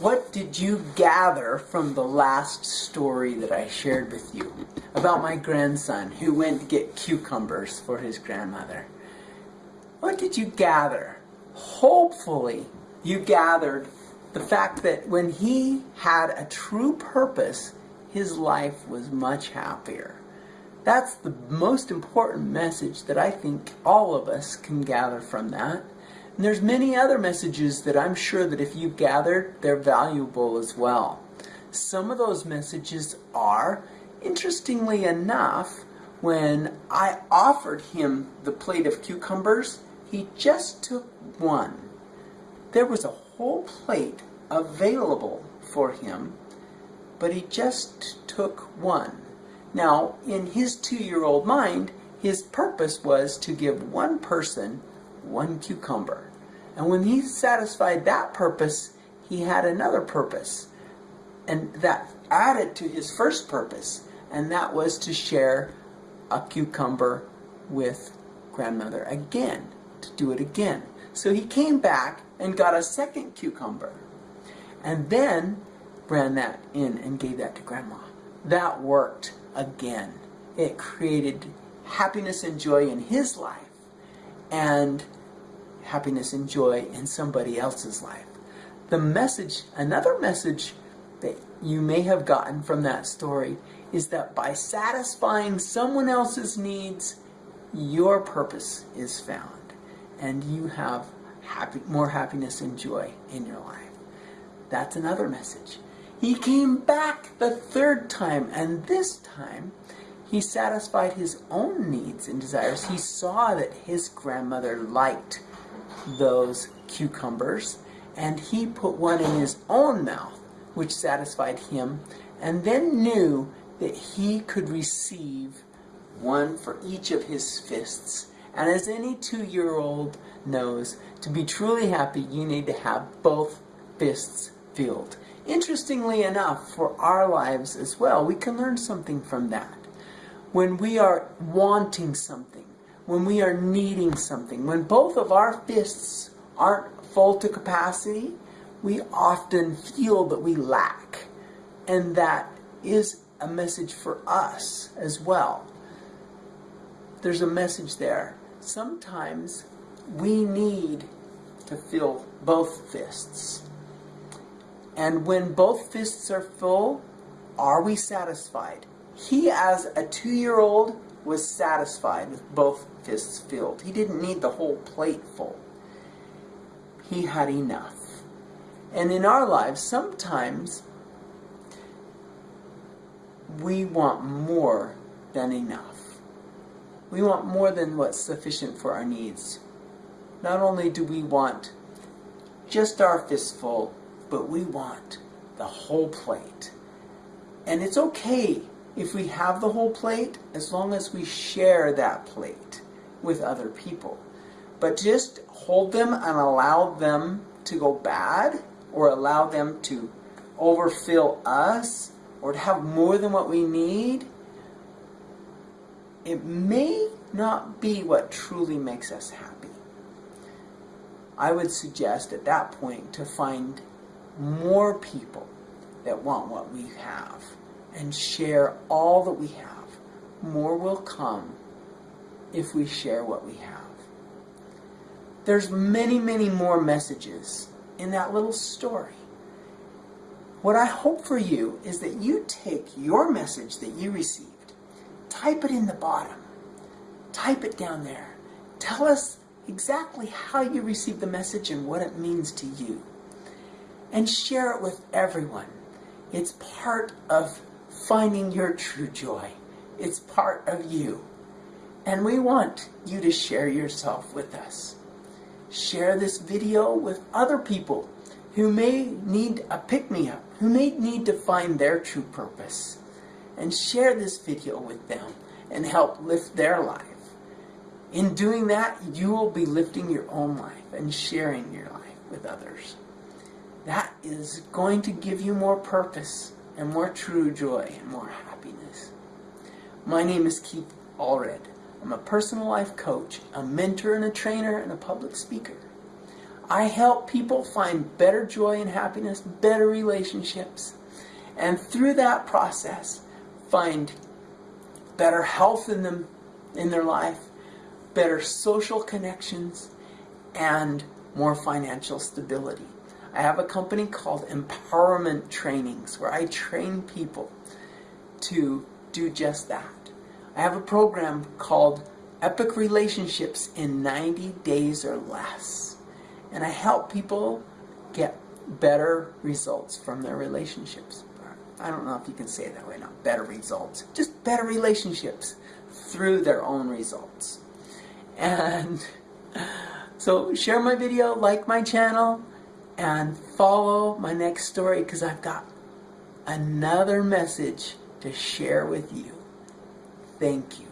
What did you gather from the last story that I shared with you about my grandson who went to get cucumbers for his grandmother? What did you gather? Hopefully, you gathered the fact that when he had a true purpose, his life was much happier. That's the most important message that I think all of us can gather from that. And there's many other messages that I'm sure that if you gathered, they're valuable as well. Some of those messages are, interestingly enough, when I offered him the plate of cucumbers, he just took one. There was a whole plate available for him, but he just took one. Now, in his two-year-old mind, his purpose was to give one person one cucumber. And when he satisfied that purpose, he had another purpose. And that added to his first purpose, and that was to share a cucumber with grandmother again, to do it again. So he came back and got a second cucumber, and then ran that in and gave that to grandma. That worked again. It created happiness and joy in his life and happiness and joy in somebody else's life. The message, another message that you may have gotten from that story is that by satisfying someone else's needs, your purpose is found and you have happy, more happiness and joy in your life. That's another message. He came back the third time, and this time he satisfied his own needs and desires. He saw that his grandmother liked those cucumbers, and he put one in his own mouth, which satisfied him, and then knew that he could receive one for each of his fists. And as any two-year-old knows, to be truly happy, you need to have both fists filled. Interestingly enough, for our lives as well, we can learn something from that. When we are wanting something, when we are needing something, when both of our fists aren't full to capacity, we often feel that we lack. And that is a message for us as well. There's a message there. Sometimes we need to fill both fists. And when both fists are full, are we satisfied? He, as a two-year-old, was satisfied with both fists filled. He didn't need the whole plate full. He had enough. And in our lives, sometimes we want more than enough. We want more than what's sufficient for our needs. Not only do we want just our fistful, but we want the whole plate. And it's okay if we have the whole plate as long as we share that plate with other people. But just hold them and allow them to go bad or allow them to overfill us or to have more than what we need, it may not be what truly makes us happy. I would suggest at that point to find more people that want what we have and share all that we have. More will come if we share what we have. There's many, many more messages in that little story. What I hope for you is that you take your message that you received, type it in the bottom, type it down there. Tell us exactly how you received the message and what it means to you and share it with everyone. It's part of finding your true joy. It's part of you. And we want you to share yourself with us. Share this video with other people who may need a pick-me-up, who may need to find their true purpose. And share this video with them and help lift their life. In doing that, you will be lifting your own life and sharing your life with others that is going to give you more purpose and more true joy and more happiness. My name is Keith Allred. I'm a personal life coach, a mentor and a trainer, and a public speaker. I help people find better joy and happiness, better relationships, and through that process, find better health in them in their life, better social connections, and more financial stability. I have a company called Empowerment Trainings where I train people to do just that. I have a program called Epic Relationships in 90 Days or Less. And I help people get better results from their relationships. I don't know if you can say it that way, not better results, just better relationships through their own results. And so share my video, like my channel, and follow my next story because I've got another message to share with you. Thank you.